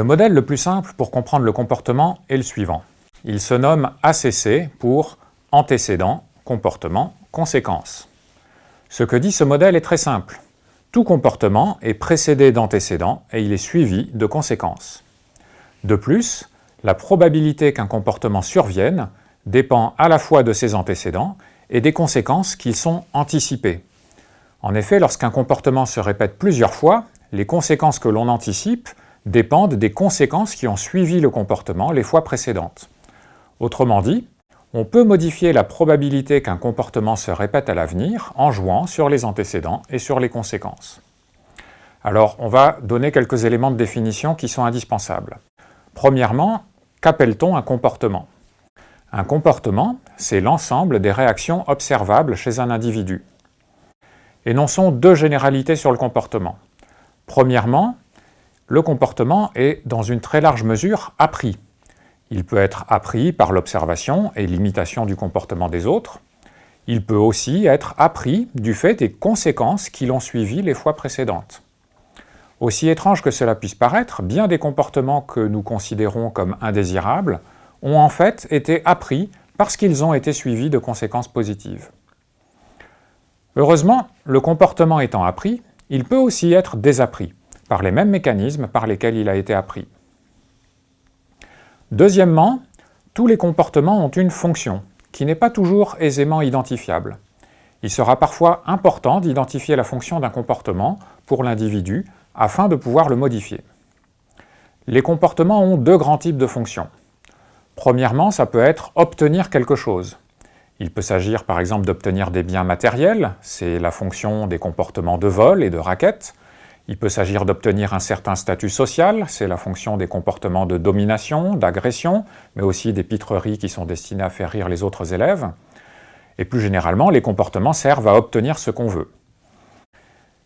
Le modèle le plus simple pour comprendre le comportement est le suivant. Il se nomme ACC pour antécédent, comportement, conséquence. Ce que dit ce modèle est très simple. Tout comportement est précédé d'antécédents et il est suivi de conséquences. De plus, la probabilité qu'un comportement survienne dépend à la fois de ses antécédents et des conséquences qui sont anticipées. En effet, lorsqu'un comportement se répète plusieurs fois, les conséquences que l'on anticipe dépendent des conséquences qui ont suivi le comportement les fois précédentes. Autrement dit, on peut modifier la probabilité qu'un comportement se répète à l'avenir en jouant sur les antécédents et sur les conséquences. Alors, on va donner quelques éléments de définition qui sont indispensables. Premièrement, qu'appelle-t-on un comportement? Un comportement, c'est l'ensemble des réactions observables chez un individu. Énonçons deux généralités sur le comportement. Premièrement, le comportement est dans une très large mesure appris. Il peut être appris par l'observation et l'imitation du comportement des autres. Il peut aussi être appris du fait des conséquences qui l'ont suivi les fois précédentes. Aussi étrange que cela puisse paraître, bien des comportements que nous considérons comme indésirables ont en fait été appris parce qu'ils ont été suivis de conséquences positives. Heureusement, le comportement étant appris, il peut aussi être désappris, par les mêmes mécanismes par lesquels il a été appris. Deuxièmement, tous les comportements ont une fonction, qui n'est pas toujours aisément identifiable. Il sera parfois important d'identifier la fonction d'un comportement pour l'individu afin de pouvoir le modifier. Les comportements ont deux grands types de fonctions. Premièrement, ça peut être obtenir quelque chose. Il peut s'agir par exemple d'obtenir des biens matériels, c'est la fonction des comportements de vol et de raquette, il peut s'agir d'obtenir un certain statut social, c'est la fonction des comportements de domination, d'agression, mais aussi des pitreries qui sont destinées à faire rire les autres élèves. Et plus généralement, les comportements servent à obtenir ce qu'on veut.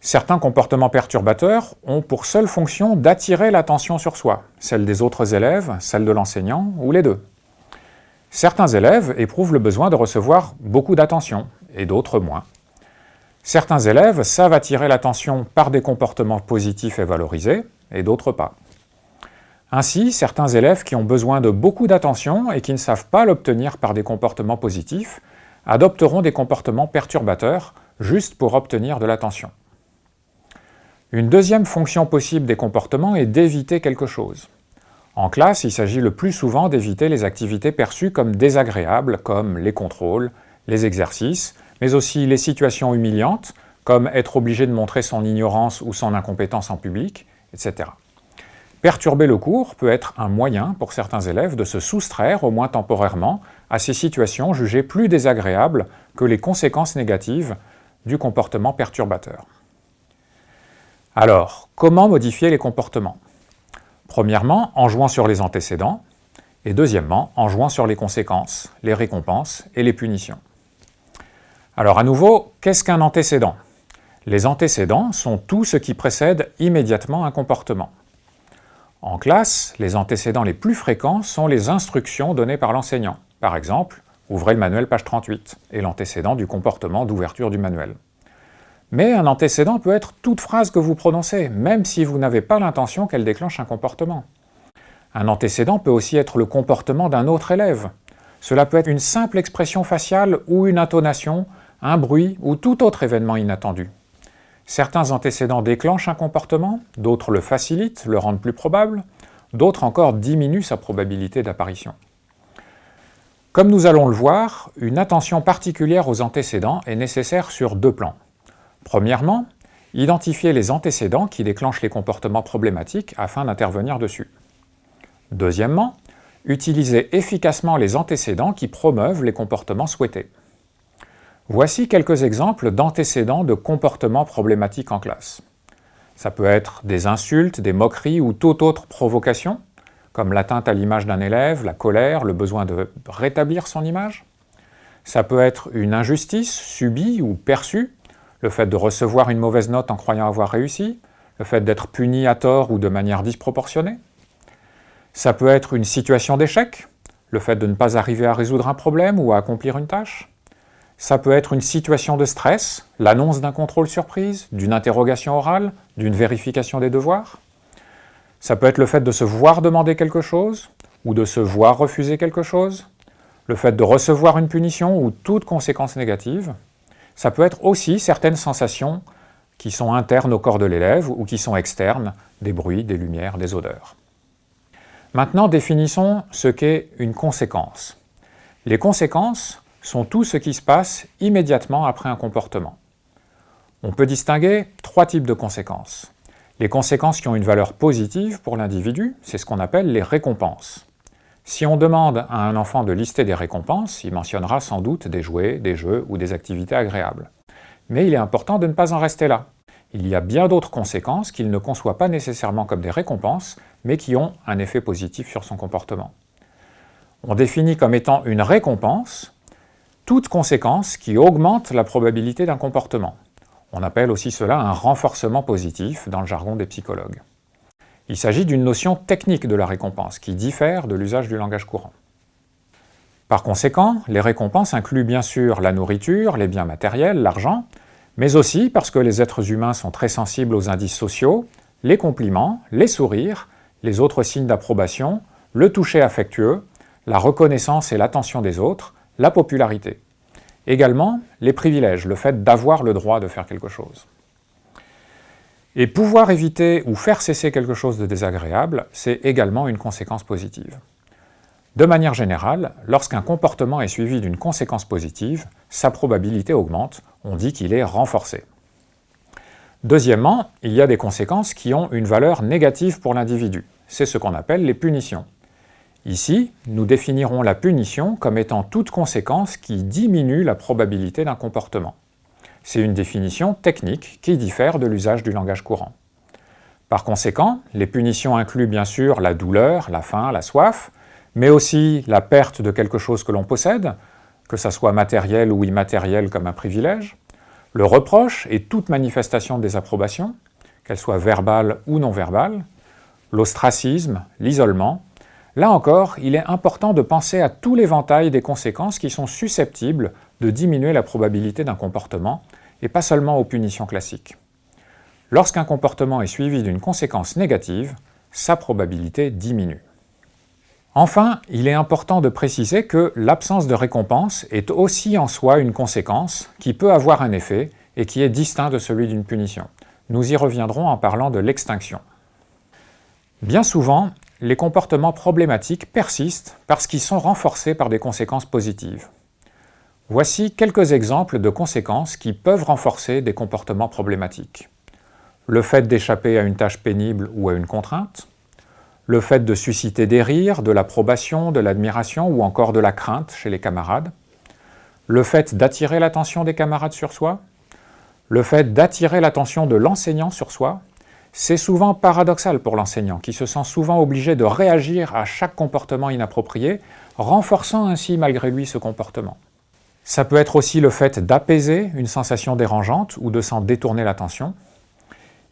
Certains comportements perturbateurs ont pour seule fonction d'attirer l'attention sur soi, celle des autres élèves, celle de l'enseignant, ou les deux. Certains élèves éprouvent le besoin de recevoir beaucoup d'attention, et d'autres moins. Certains élèves savent attirer l'attention par des comportements positifs et valorisés, et d'autres pas. Ainsi, certains élèves qui ont besoin de beaucoup d'attention et qui ne savent pas l'obtenir par des comportements positifs adopteront des comportements perturbateurs juste pour obtenir de l'attention. Une deuxième fonction possible des comportements est d'éviter quelque chose. En classe, il s'agit le plus souvent d'éviter les activités perçues comme désagréables, comme les contrôles, les exercices, mais aussi les situations humiliantes, comme être obligé de montrer son ignorance ou son incompétence en public, etc. Perturber le cours peut être un moyen pour certains élèves de se soustraire, au moins temporairement, à ces situations jugées plus désagréables que les conséquences négatives du comportement perturbateur. Alors, comment modifier les comportements? Premièrement, en jouant sur les antécédents, et deuxièmement, en jouant sur les conséquences, les récompenses et les punitions. Alors à nouveau, qu'est-ce qu'un antécédent? Les antécédents sont tout ce qui précède immédiatement un comportement. En classe, les antécédents les plus fréquents sont les instructions données par l'enseignant. Par exemple, ouvrez le manuel page 38 et l'antécédent du comportement d'ouverture du manuel. Mais un antécédent peut être toute phrase que vous prononcez, même si vous n'avez pas l'intention qu'elle déclenche un comportement. Un antécédent peut aussi être le comportement d'un autre élève. Cela peut être une simple expression faciale ou une intonation, un bruit ou tout autre événement inattendu. Certains antécédents déclenchent un comportement, d'autres le facilitent, le rendent plus probable, d'autres encore diminuent sa probabilité d'apparition. Comme nous allons le voir, une attention particulière aux antécédents est nécessaire sur deux plans. Premièrement, identifier les antécédents qui déclenchent les comportements problématiques afin d'intervenir dessus. Deuxièmement, utiliser efficacement les antécédents qui promeuvent les comportements souhaités. Voici quelques exemples d'antécédents de comportements problématiques en classe. Ça peut être des insultes, des moqueries ou toute autre provocation, comme l'atteinte à l'image d'un élève, la colère, le besoin de rétablir son image. Ça peut être une injustice subie ou perçue, le fait de recevoir une mauvaise note en croyant avoir réussi, le fait d'être puni à tort ou de manière disproportionnée. Ça peut être une situation d'échec, le fait de ne pas arriver à résoudre un problème ou à accomplir une tâche. Ça peut être une situation de stress, l'annonce d'un contrôle surprise, d'une interrogation orale, d'une vérification des devoirs. Ça peut être le fait de se voir demander quelque chose, ou de se voir refuser quelque chose, le fait de recevoir une punition ou toute conséquence négative. Ça peut être aussi certaines sensations qui sont internes au corps de l'élève ou qui sont externes, des bruits, des lumières, des odeurs. Maintenant, définissons ce qu'est une conséquence. Les conséquences sont tout ce qui se passe immédiatement après un comportement. On peut distinguer trois types de conséquences. Les conséquences qui ont une valeur positive pour l'individu, c'est ce qu'on appelle les récompenses. Si on demande à un enfant de lister des récompenses, il mentionnera sans doute des jouets, des jeux ou des activités agréables. Mais il est important de ne pas en rester là. Il y a bien d'autres conséquences qu'il ne conçoit pas nécessairement comme des récompenses, mais qui ont un effet positif sur son comportement. On définit comme étant une récompense toute conséquence qui augmente la probabilité d'un comportement. On appelle aussi cela un renforcement positif dans le jargon des psychologues. Il s'agit d'une notion technique de la récompense qui diffère de l'usage du langage courant. Par conséquent, les récompenses incluent bien sûr la nourriture, les biens matériels, l'argent, mais aussi, parce que les êtres humains sont très sensibles aux indices sociaux, les compliments, les sourires, les autres signes d'approbation, le toucher affectueux, la reconnaissance et l'attention des autres, la popularité. Également, les privilèges, le fait d'avoir le droit de faire quelque chose. Et pouvoir éviter ou faire cesser quelque chose de désagréable, c'est également une conséquence positive. De manière générale, lorsqu'un comportement est suivi d'une conséquence positive, sa probabilité augmente, on dit qu'il est renforcé. Deuxièmement, il y a des conséquences qui ont une valeur négative pour l'individu. C'est ce qu'on appelle les punitions. Ici, nous définirons la punition comme étant toute conséquence qui diminue la probabilité d'un comportement. C'est une définition technique qui diffère de l'usage du langage courant. Par conséquent, les punitions incluent bien sûr la douleur, la faim, la soif, mais aussi la perte de quelque chose que l'on possède, que ce soit matériel ou immatériel comme un privilège, le reproche et toute manifestation de désapprobation, qu'elle soit verbale ou non verbale, l'ostracisme, l'isolement, Là encore, il est important de penser à tout l'éventail des conséquences qui sont susceptibles de diminuer la probabilité d'un comportement, et pas seulement aux punitions classiques. Lorsqu'un comportement est suivi d'une conséquence négative, sa probabilité diminue. Enfin, il est important de préciser que l'absence de récompense est aussi en soi une conséquence qui peut avoir un effet et qui est distinct de celui d'une punition. Nous y reviendrons en parlant de l'extinction. Bien souvent, les comportements problématiques persistent parce qu'ils sont renforcés par des conséquences positives. Voici quelques exemples de conséquences qui peuvent renforcer des comportements problématiques. Le fait d'échapper à une tâche pénible ou à une contrainte, le fait de susciter des rires, de l'approbation, de l'admiration ou encore de la crainte chez les camarades, le fait d'attirer l'attention des camarades sur soi, le fait d'attirer l'attention de l'enseignant sur soi, c'est souvent paradoxal pour l'enseignant, qui se sent souvent obligé de réagir à chaque comportement inapproprié, renforçant ainsi malgré lui ce comportement. Ça peut être aussi le fait d'apaiser une sensation dérangeante ou de s'en détourner l'attention.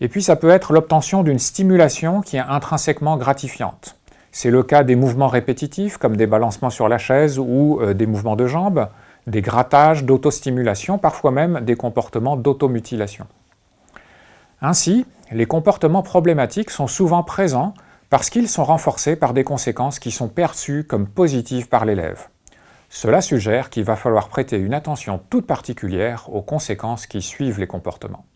Et puis ça peut être l'obtention d'une stimulation qui est intrinsèquement gratifiante. C'est le cas des mouvements répétitifs comme des balancements sur la chaise ou euh, des mouvements de jambes, des grattages d'autostimulation, parfois même des comportements d'automutilation. Ainsi, les comportements problématiques sont souvent présents parce qu'ils sont renforcés par des conséquences qui sont perçues comme positives par l'élève. Cela suggère qu'il va falloir prêter une attention toute particulière aux conséquences qui suivent les comportements.